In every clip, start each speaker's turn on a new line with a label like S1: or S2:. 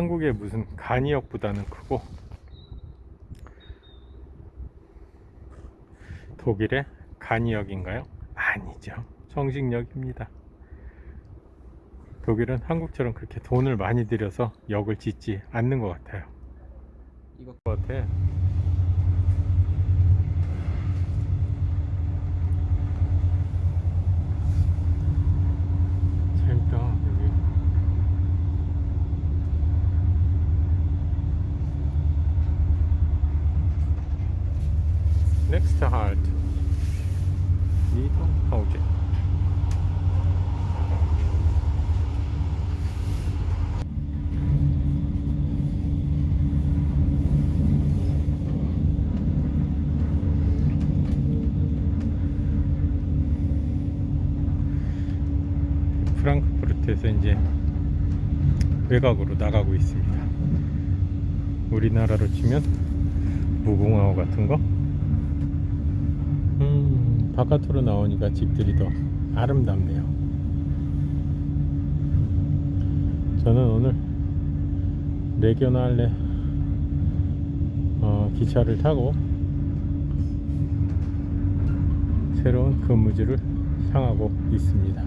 S1: 한국의 무슨 간이역보다는 크고 독일의 간이역인가요? 아니죠. 정식역입니다. 독일은 한국처럼 그렇게 돈을 많이 들여서 역을 짓지 않는 것 같아요. 이것 같아. 재밌다 여기. Next halt. Niederhausen. 프랑크푸르트에서 이제 외곽으로 나가고 있습니다. 우리나라로 치면 무궁화호 같은 거. 음, 바깥으로 나오니까 집들이 더 아름답네요. 저는 오늘 레겨날레 어, 기차를 타고 새로운 근무지를 향하고 있습니다.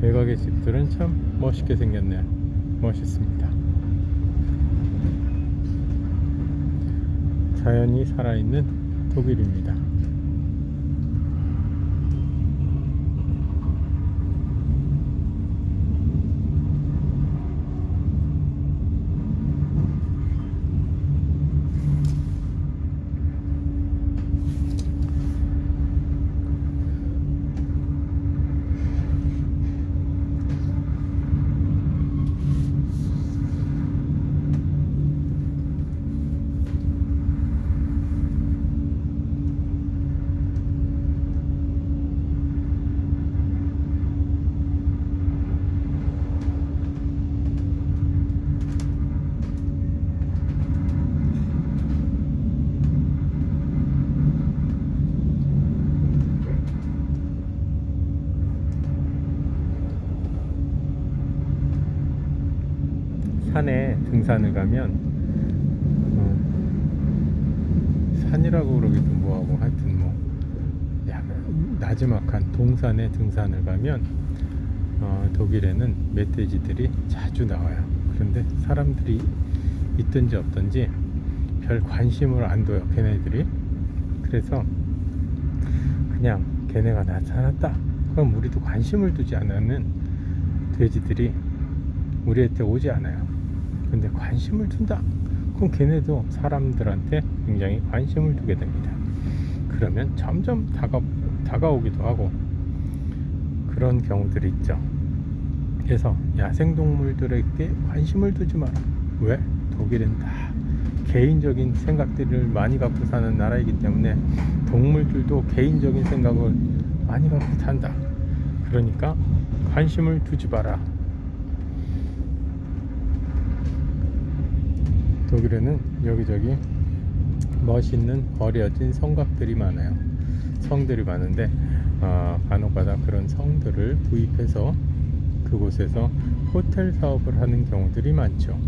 S1: 외곽의 집들은 참 멋있게 생겼네요. 멋있습니다. 자연이 살아있는 독일입니다. 산에 등산을 가면 어, 산이라고 그러기도 뭐하고 하여튼 뭐 야, 나지막한 동산에 등산을 가면 어, 독일에는 멧돼지들이 자주 나와요. 그런데 사람들이 있든지 없든지 별 관심을 안 둬요. 걔네들이. 그래서 그냥 걔네가 나타났다. 그럼 우리도 관심을 두지 않으면 돼지들이 우리한테 오지 않아요. 근데 관심을 둔다. 그럼 걔네도 사람들한테 굉장히 관심을 두게 됩니다. 그러면 점점 다가, 다가오기도 하고 그런 경우들이 있죠. 그래서 야생동물들에게 관심을 두지 마라. 왜? 독일은 다 개인적인 생각들을 많이 갖고 사는 나라이기 때문에 동물들도 개인적인 생각을 많이 갖고 산다. 그러니까 관심을 두지 마라. 독일에는 여기저기 멋있는 버려진 성곽들이 많아요. 성들이 많은데 어, 간혹가다 그런 성들을 구입해서 그곳에서 호텔 사업을 하는 경우들이 많죠.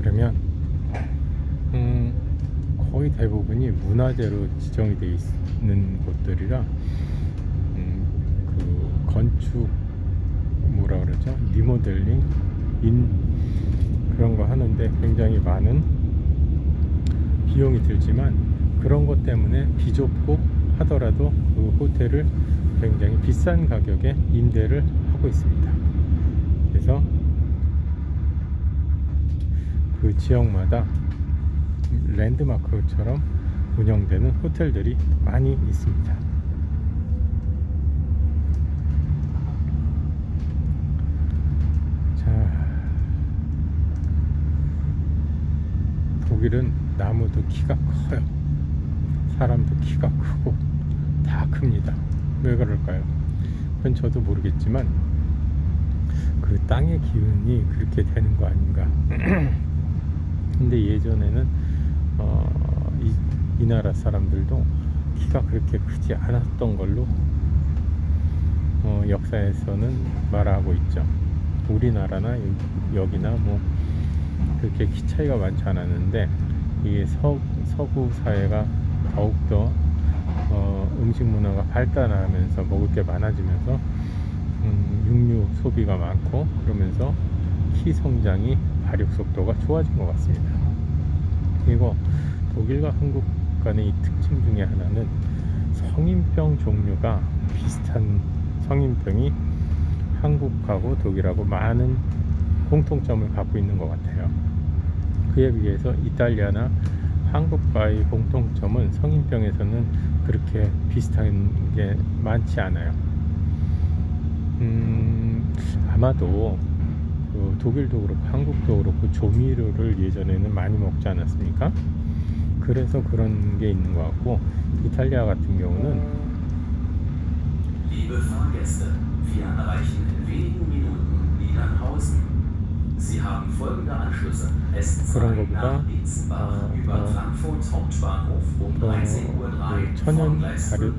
S1: 그러면 음, 거의 대부분이 문화재로 지정이 되어 있는 곳들이라 음, 그 건축 뭐라 그러죠? 리모델링 인 그런 거 하는데 굉장히 많은 비용이 들지만 그런 것 때문에 비좁고 하더라도 그 호텔을 굉장히 비싼 가격에 임대를 하고 있습니다. 그래서 그 지역마다 랜드마크처럼 운영되는 호텔들이 많이 있습니다. 자, 독일은 나무도 키가 커요. 사람도 키가 크고 다 큽니다. 왜 그럴까요? 그건 저도 모르겠지만 그 땅의 기운이 그렇게 되는 거 아닌가. 근데 예전에는 어, 이, 이, 나라 사람들도 키가 그렇게 크지 않았던 걸로 어, 역사에서는 말하고 있죠. 우리나라나 여기나 뭐 그렇게 키 차이가 많지 않았는데 이게 서, 서구 사회가 더욱더 어, 음식 문화가 발달하면서 먹을 게 많아지면서 음, 육류 소비가 많고 그러면서 키 성장이 발육 속도가 좋아진 것 같습니다. 그리고 독일과 한국 간의 이 특징 중에 하나는 성인병 종류가 비슷한 성인병이 한국하고 독일하고 많은 공통점을 갖고 있는 것 같아요. 그에 비해서 이탈리아나 한국과의 공통점은 성인병에서는 그렇게 비슷한 게 많지 않아요. 음, 아마도 그 독일도 그렇고 한국도 그렇고 조미료를 예전에는 많이 먹지 않았습니까? 그래서 그런 게 있는 것 같고 이탈리아 같은 경우는
S2: Liebe Fahrgäste, wir erreichen in wenigen Minuten Niedernhausen.
S1: 그런
S2: S2
S1: 것보다 어,
S2: über
S1: 어,
S2: Frankfurt Hauptbahnhof 13.03 Uhr
S1: 그 천연 자료,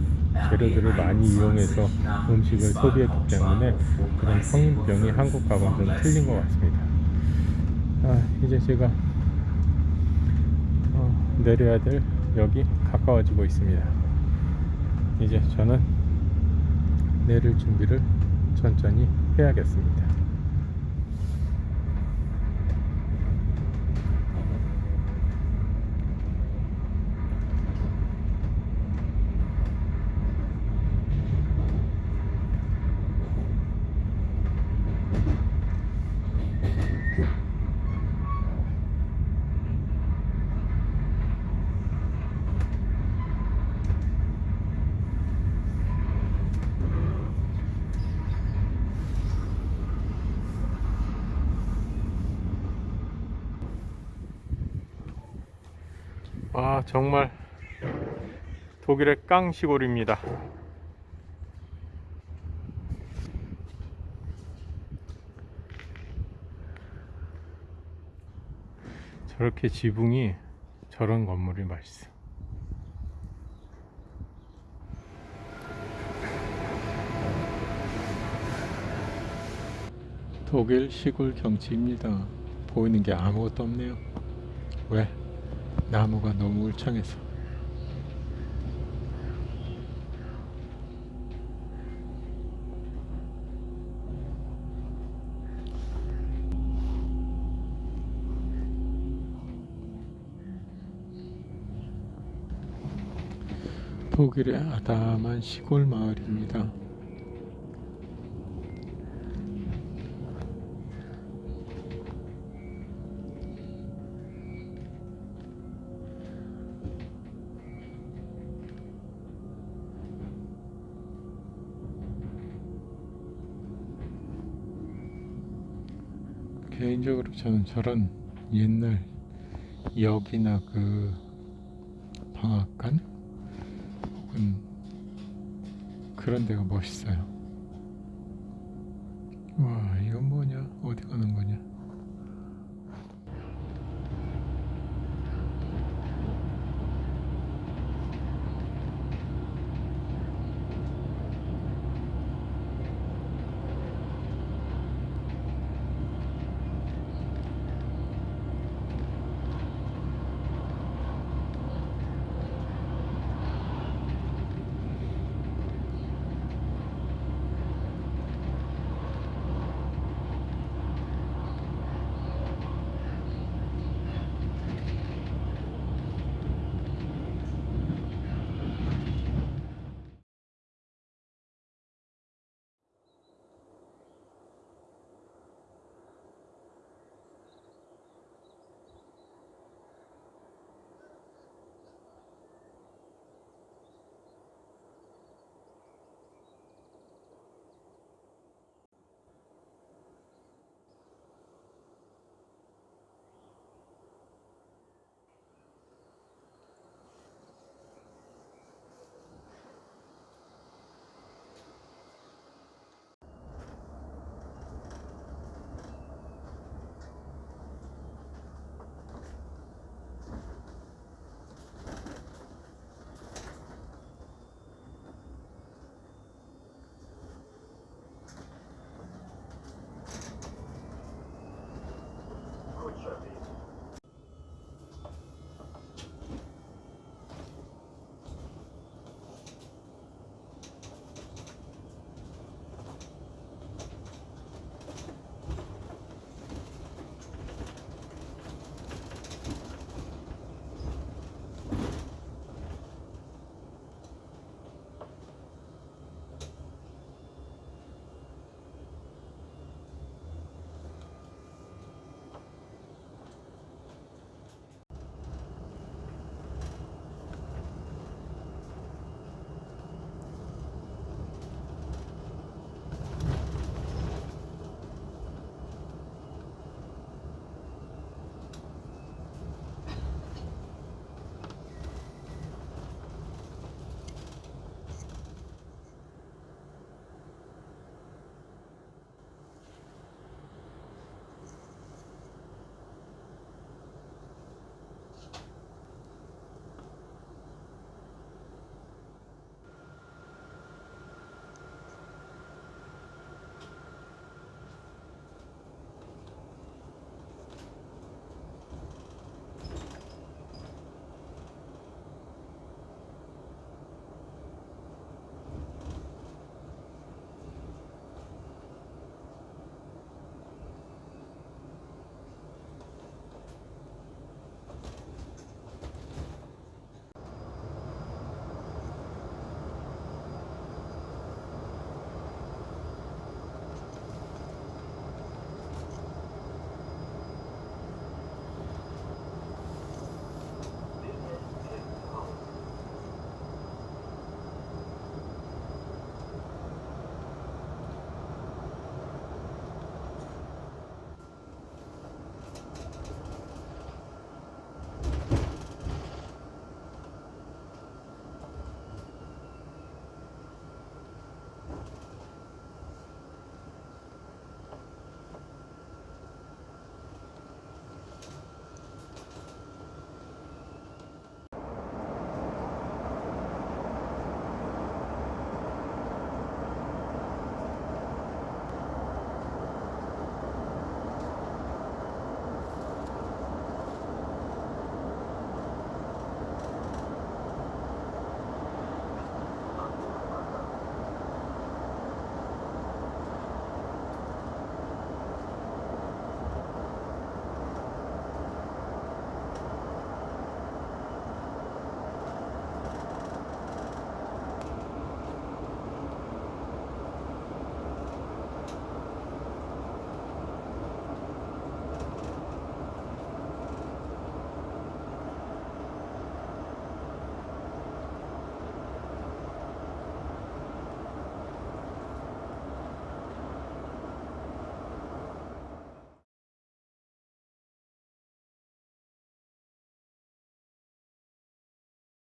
S1: 재료들을 많이 이용해서 음식을 소비했기 때문에 그런 성인병이 한국하고는 좀 틀린 것 같습니다. 아, 이제 제가 어, 내려야 될 역이 가까워지고 있습니다. 이제 저는 내릴 준비를 천천히 해야겠습니다. 아 정말 독일의 깡 시골입니다. 저렇게 지붕이 저런 건물이 맛있어. 독일 시골 경치입니다. 보이는 게 아무것도 없네요. 왜? 나무가 너무 울창해서 독일의 아담한 시골 마을입니다. 개인적으로 저는 저런 옛날 역이나 그 방앗간 혹은 그런 데가 멋있어요. 와 이건 뭐냐? 어디 가는 거냐?